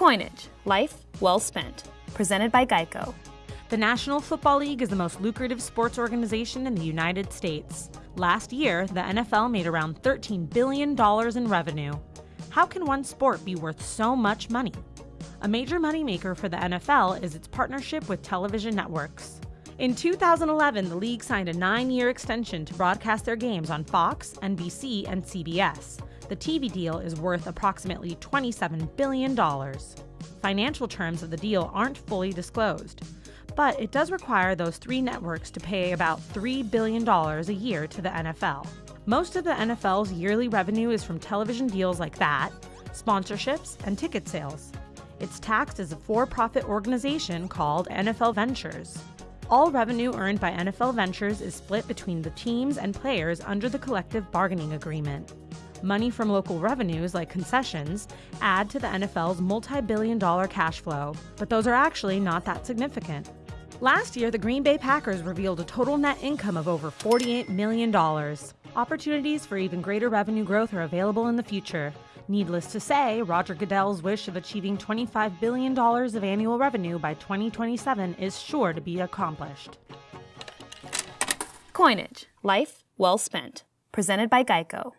Coinage Life Well Spent. Presented by Geico. The National Football League is the most lucrative sports organization in the United States. Last year, the NFL made around $13 billion in revenue. How can one sport be worth so much money? A major moneymaker for the NFL is its partnership with television networks. In 2011, the league signed a nine year extension to broadcast their games on Fox, NBC, and CBS. The TV deal is worth approximately $27 billion. Financial terms of the deal aren't fully disclosed, but it does require those three networks to pay about $3 billion a year to the NFL. Most of the NFL's yearly revenue is from television deals like that, sponsorships, and ticket sales. It's taxed as a for profit organization called NFL Ventures. All revenue earned by NFL Ventures is split between the teams and players under the collective bargaining agreement. Money from local revenues, like concessions, add to the NFL's multi billion dollar cash flow, but those are actually not that significant. Last year, the Green Bay Packers revealed a total net income of over $48 million. Opportunities for even greater revenue growth are available in the future. Needless to say, Roger Goodell's wish of achieving $25 billion of annual revenue by 2027 is sure to be accomplished. Coinage Life Well Spent. Presented by Geico.